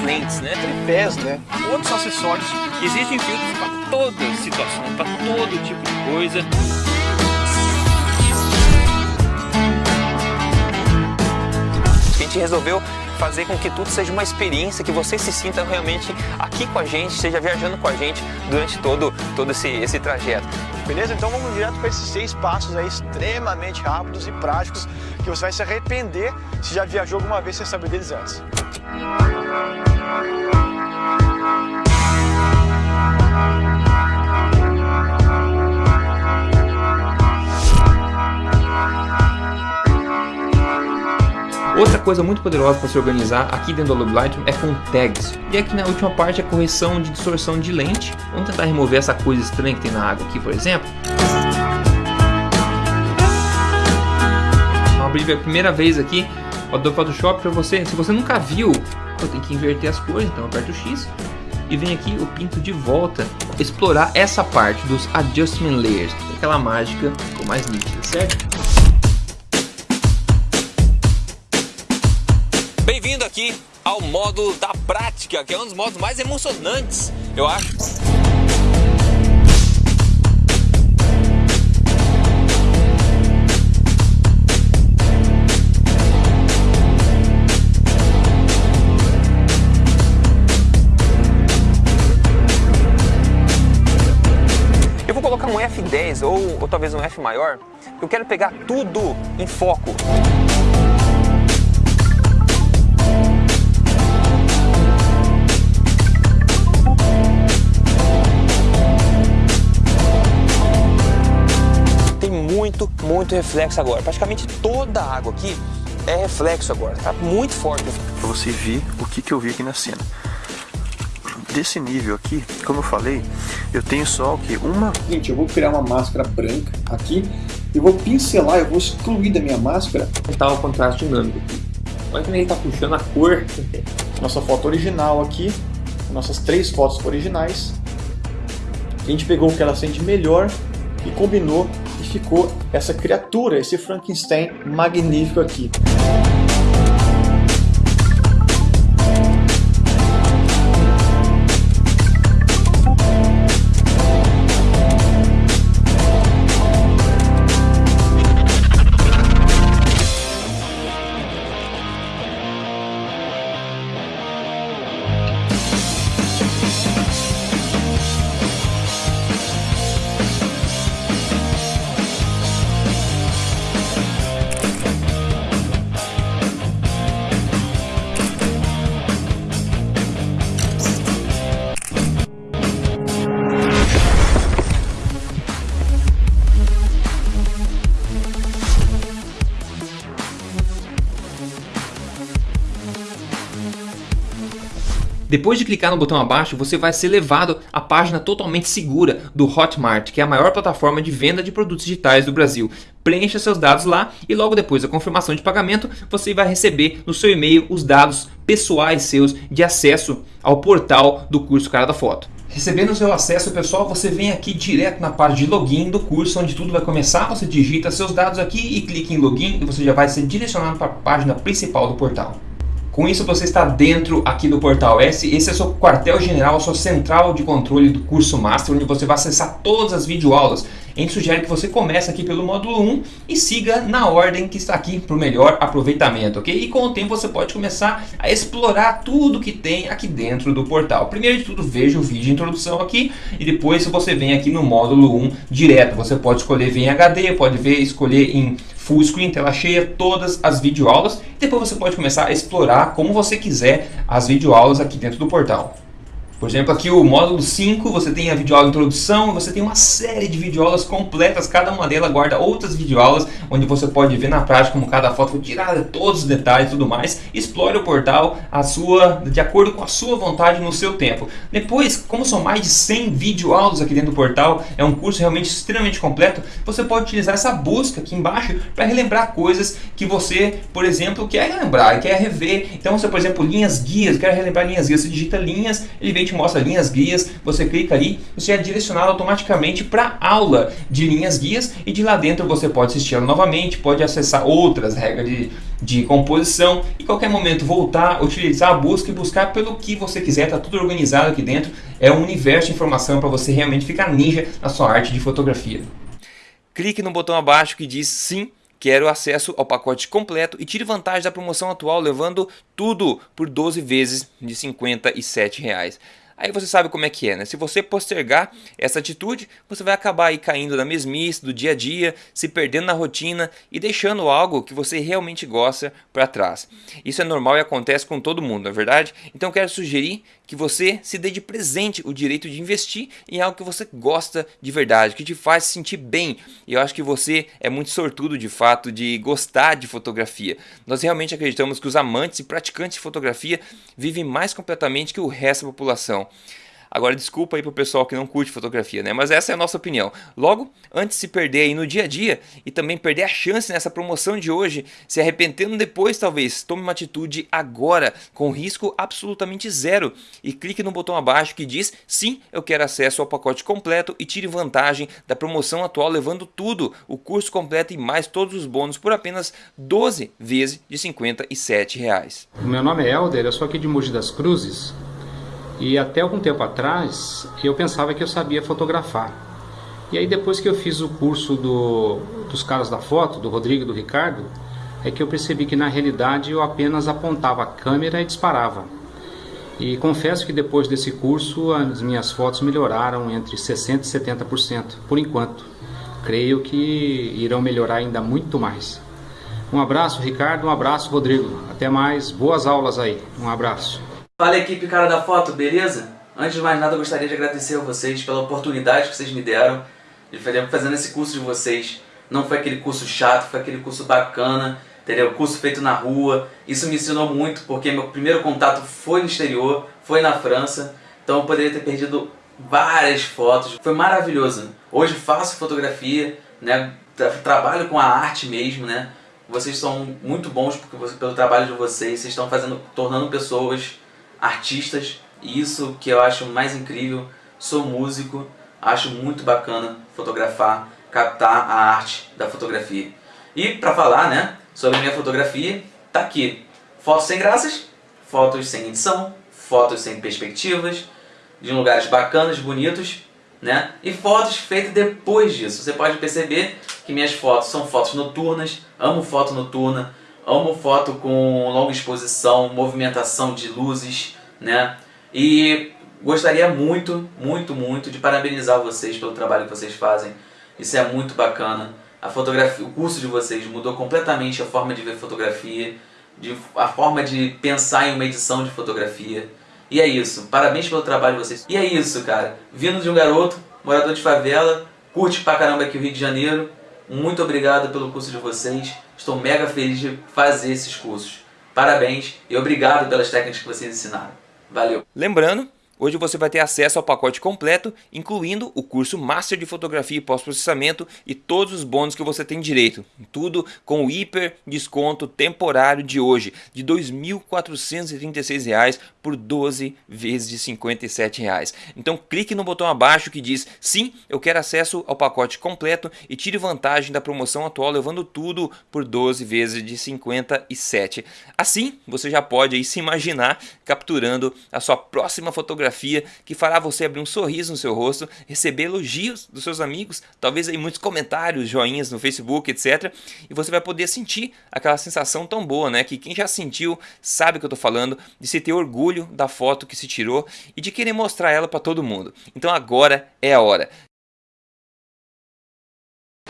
Lentes, né? Tripés, né? Outros acessórios. Existem filtros para toda situação, para todo tipo de coisa. A gente resolveu fazer com que tudo seja uma experiência, que você se sinta realmente aqui com a gente, esteja viajando com a gente durante todo, todo esse, esse trajeto. Beleza? Então vamos direto para esses seis passos aí extremamente rápidos e práticos que você vai se arrepender se já viajou alguma vez sem saber deles antes. Coisa muito poderosa para se organizar aqui dentro do Adobe Lightroom é com tags. E aqui na última parte a correção de distorção de lente. Vamos tentar remover essa coisa estranha que tem na água aqui, por exemplo. Vamos abrir a primeira vez aqui o Adobe Photoshop para você. Se você nunca viu, eu tenho que inverter as cores, então aperto o X e vem aqui o pinto de volta explorar essa parte dos Adjustment Layers, aquela mágica ficou mais nítida, certo? Aqui ao modo da prática, que é um dos modos mais emocionantes, eu acho. Eu vou colocar um F10 ou, ou talvez um F maior, eu quero pegar tudo em foco. Muito, reflexo agora. Praticamente toda a água aqui é reflexo agora, tá muito forte. Pra você ver o que, que eu vi aqui na cena. Desse nível aqui, como eu falei, eu tenho só o que? Uma... Gente, eu vou criar uma máscara branca aqui e vou pincelar, eu vou excluir da minha máscara. Tá o contraste dinâmico aqui. Olha como ele tá puxando a cor. Nossa foto original aqui, nossas três fotos originais. A gente pegou o que ela sente melhor e combinou ficou essa criatura, esse Frankenstein magnífico aqui. Depois de clicar no botão abaixo, você vai ser levado à página totalmente segura do Hotmart, que é a maior plataforma de venda de produtos digitais do Brasil. Preencha seus dados lá e logo depois da confirmação de pagamento, você vai receber no seu e-mail os dados pessoais seus de acesso ao portal do curso Cara da Foto. Recebendo o seu acesso pessoal, você vem aqui direto na parte de login do curso, onde tudo vai começar, você digita seus dados aqui e clica em login e você já vai ser direcionado para a página principal do portal. Com isso você está dentro aqui do portal S, esse é o seu quartel-general, a sua central de controle do curso Master, onde você vai acessar todas as videoaulas. A gente sugere que você comece aqui pelo módulo 1 e siga na ordem que está aqui para o melhor aproveitamento, ok? E com o tempo você pode começar a explorar tudo que tem aqui dentro do portal. Primeiro de tudo, veja o vídeo de introdução aqui e depois você vem aqui no módulo 1 direto. Você pode escolher ver em HD, pode ver, escolher em full screen, tela cheia, todas as videoaulas. Depois você pode começar a explorar como você quiser as videoaulas aqui dentro do portal. Por exemplo, aqui o módulo 5, você tem a videoaula introdução, você tem uma série de videoaulas completas, cada uma delas guarda outras videoaulas, onde você pode ver na prática como cada foto foi tirada, todos os detalhes e tudo mais. Explore o portal a sua, de acordo com a sua vontade no seu tempo. Depois, como são mais de 100 videoaulas aqui dentro do portal, é um curso realmente extremamente completo, você pode utilizar essa busca aqui embaixo para relembrar coisas que você, por exemplo, quer relembrar, quer rever. Então, você, por exemplo, linhas guias, quer relembrar linhas guias, você digita linhas, ele vem te mostra linhas guias, você clica ali, você é direcionado automaticamente para aula de linhas guias e de lá dentro você pode assistir ela novamente, pode acessar outras regras de, de composição e qualquer momento voltar, utilizar a busca e buscar pelo que você quiser, está tudo organizado aqui dentro, é um universo de informação para você realmente ficar ninja na sua arte de fotografia. Clique no botão abaixo que diz sim Quero acesso ao pacote completo e tire vantagem da promoção atual levando tudo por 12 vezes de 57 reais. Aí você sabe como é que é, né? Se você postergar essa atitude, você vai acabar aí caindo na mesmice do dia a dia, se perdendo na rotina e deixando algo que você realmente gosta para trás. Isso é normal e acontece com todo mundo, não é verdade? Então quero sugerir que você se dê de presente o direito de investir em algo que você gosta de verdade, que te faz se sentir bem. E eu acho que você é muito sortudo de fato de gostar de fotografia. Nós realmente acreditamos que os amantes e praticantes de fotografia vivem mais completamente que o resto da população. Agora, desculpa aí pro pessoal que não curte fotografia, né? Mas essa é a nossa opinião. Logo, antes de se perder aí no dia a dia e também perder a chance nessa promoção de hoje, se arrependendo depois talvez, tome uma atitude agora, com risco absolutamente zero. E clique no botão abaixo que diz sim, eu quero acesso ao pacote completo e tire vantagem da promoção atual levando tudo, o curso completo e mais todos os bônus por apenas 12 vezes de 57 reais. Meu nome é Helder, eu sou aqui de Mogi das Cruzes e até algum tempo atrás eu pensava que eu sabia fotografar. E aí depois que eu fiz o curso do, dos caras da foto, do Rodrigo e do Ricardo, é que eu percebi que na realidade eu apenas apontava a câmera e disparava. E confesso que depois desse curso as minhas fotos melhoraram entre 60% e 70%, por enquanto. Creio que irão melhorar ainda muito mais. Um abraço, Ricardo, um abraço, Rodrigo. Até mais, boas aulas aí. Um abraço. Fala equipe cara da foto, beleza? Antes de mais nada eu gostaria de agradecer a vocês pela oportunidade que vocês me deram de fazer fazendo esse curso de vocês. Não foi aquele curso chato, foi aquele curso bacana, entendeu? Curso feito na rua. Isso me ensinou muito porque meu primeiro contato foi no exterior, foi na França. Então eu poderia ter perdido várias fotos. Foi maravilhoso. Hoje faço fotografia, né? Trabalho com a arte mesmo, né? Vocês são muito bons porque pelo trabalho de vocês, vocês estão fazendo, tornando pessoas artistas, e isso que eu acho mais incrível. Sou músico, acho muito bacana fotografar, captar a arte da fotografia. E para falar né, sobre minha fotografia, tá aqui. Fotos sem graças, fotos sem edição, fotos sem perspectivas, de lugares bacanas, bonitos, né? E fotos feitas depois disso. Você pode perceber que minhas fotos são fotos noturnas, amo foto noturna, Amo foto com longa exposição, movimentação de luzes, né? E gostaria muito, muito, muito de parabenizar vocês pelo trabalho que vocês fazem. Isso é muito bacana. A fotografia, o curso de vocês mudou completamente a forma de ver fotografia, de, a forma de pensar em uma edição de fotografia. E é isso. Parabéns pelo trabalho de vocês. E é isso, cara. Vindo de um garoto, morador de favela, curte pra caramba aqui o Rio de Janeiro. Muito obrigado pelo curso de vocês. Estou mega feliz de fazer esses cursos. Parabéns e obrigado pelas técnicas que vocês ensinaram. Valeu! Lembrando Hoje você vai ter acesso ao pacote completo, incluindo o curso Master de Fotografia e Pós-Processamento e todos os bônus que você tem direito. Tudo com o hiper desconto temporário de hoje, de R$ 2.436 por 12 vezes de 57 reais. Então clique no botão abaixo que diz sim, eu quero acesso ao pacote completo e tire vantagem da promoção atual levando tudo por 12 vezes de 57. Assim, você já pode aí se imaginar capturando a sua próxima fotografia que fará você abrir um sorriso no seu rosto, receber elogios dos seus amigos, talvez aí muitos comentários, joinhas no Facebook, etc. E você vai poder sentir aquela sensação tão boa, né? Que quem já sentiu sabe o que eu tô falando, de se ter orgulho da foto que se tirou e de querer mostrar ela para todo mundo. Então agora é a hora.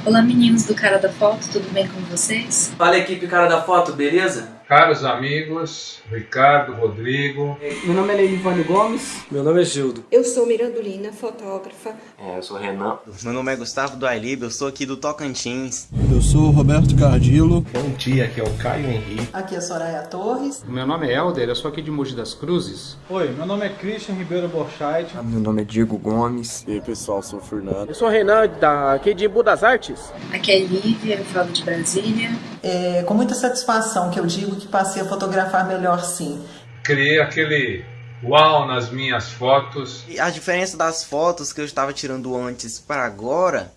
Olá meninos do Cara da Foto, tudo bem com vocês? Fala equipe Cara da Foto, beleza? Caros amigos, Ricardo, Rodrigo. Meu nome é Leilivane Gomes. Meu nome é Gildo. Eu sou Mirandolina, fotógrafa. É, eu sou Renan. Meu nome é Gustavo do Ailib, eu sou aqui do Tocantins. Eu sou Roberto Cardilo. Bom dia, aqui é o Caio Henrique. Aqui é Soraya Torres. Meu nome é Helder, eu sou aqui de Mogi das Cruzes. Oi, meu nome é Christian Ribeiro Borchardt. Meu nome é Diego Gomes. E aí pessoal, sou o Fernando. Eu sou o Renan, da, aqui de Embu das Artes. Aqui é Lívia, eu falo de Brasília. É com muita satisfação que eu digo que passei a fotografar melhor sim. Criei aquele uau nas minhas fotos. E a diferença das fotos que eu estava tirando antes para agora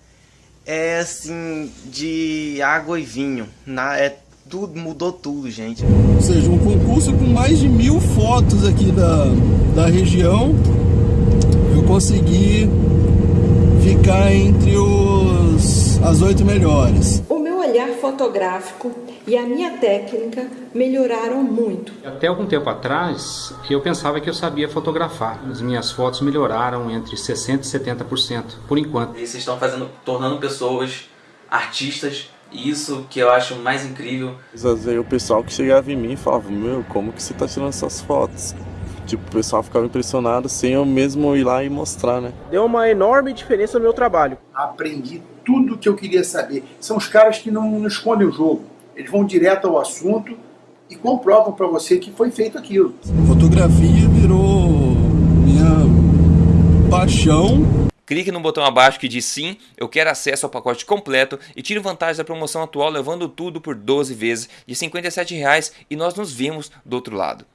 é assim de água e vinho. Na, é tudo mudou tudo, gente. Ou seja, um concurso com mais de mil fotos aqui da, da região, eu consegui ficar entre os as oito melhores. O meu olhar fotográfico e a minha técnica melhoraram muito. Até algum tempo atrás, eu pensava que eu sabia fotografar. As minhas fotos melhoraram entre 60% e 70%, por enquanto. E vocês estão fazendo, tornando pessoas artistas e isso que eu acho mais incrível. Às vezes o pessoal que chegava em mim e falava, meu, como que você está tirando essas fotos? Tipo, o pessoal ficava impressionado sem eu mesmo ir lá e mostrar, né? Deu uma enorme diferença no meu trabalho. Aprendi tudo o que eu queria saber. São os caras que não, não escondem o jogo. Eles vão direto ao assunto e comprovam para você que foi feito aquilo. Fotografia virou minha paixão. Clique no botão abaixo que diz sim, eu quero acesso ao pacote completo e tire vantagem da promoção atual levando tudo por 12 vezes de 57 reais, e nós nos vemos do outro lado.